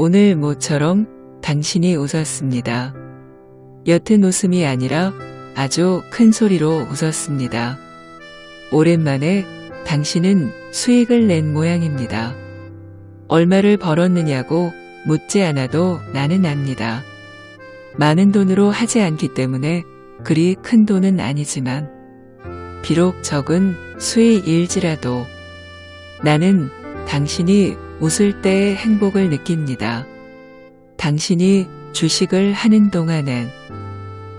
오늘 모처럼 당신이 웃었습니다. 옅은 웃음이 아니라 아주 큰 소리로 웃었습니다. 오랜만에 당신은 수익을 낸 모양입니다. 얼마를 벌었느냐고 묻지 않아도 나는 압니다. 많은 돈으로 하지 않기 때문에 그리 큰 돈은 아니지만 비록 적은 수익일지라도 나는 당신이 웃을 때의 행복을 느낍니다. 당신이 주식을 하는 동안엔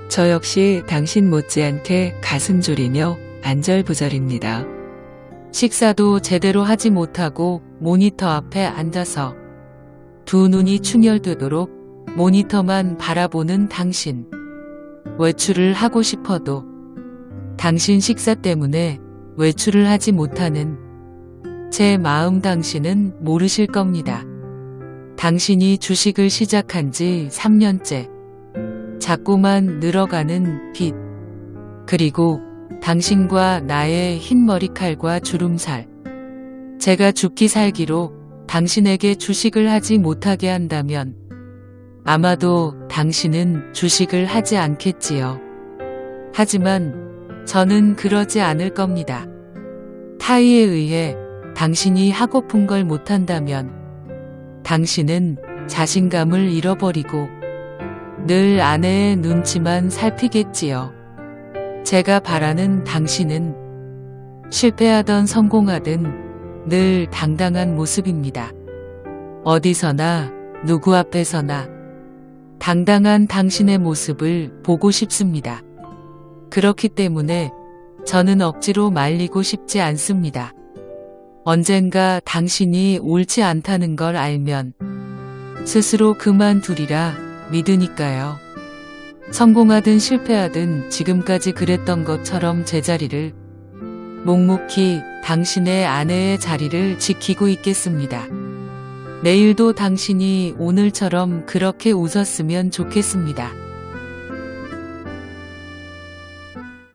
저 역시 당신 못지않게 가슴 졸이며 안절부절입니다. 식사도 제대로 하지 못하고 모니터 앞에 앉아서 두 눈이 충혈되도록 모니터만 바라보는 당신. 외출을 하고 싶어도 당신 식사 때문에 외출을 하지 못하는 제 마음 당신은 모르실 겁니다. 당신이 주식을 시작한 지 3년째. 자꾸만 늘어가는 빚. 그리고 당신과 나의 흰 머리칼과 주름살. 제가 죽기 살기로 당신에게 주식을 하지 못하게 한다면 아마도 당신은 주식을 하지 않겠지요. 하지만 저는 그러지 않을 겁니다. 타의에 의해 당신이 하고픈 걸 못한다면 당신은 자신감을 잃어버리고 늘 아내의 눈치만 살피겠지요. 제가 바라는 당신은 실패하던 성공하든 늘 당당한 모습입니다. 어디서나 누구 앞에서나 당당한 당신의 모습을 보고 싶습니다. 그렇기 때문에 저는 억지로 말리고 싶지 않습니다. 언젠가 당신이 옳지 않다는 걸 알면 스스로 그만두리라 믿으니까요. 성공하든 실패하든 지금까지 그랬던 것처럼 제자리를 묵묵히 당신의 아내의 자리를 지키고 있겠습니다. 내일도 당신이 오늘처럼 그렇게 웃었으면 좋겠습니다.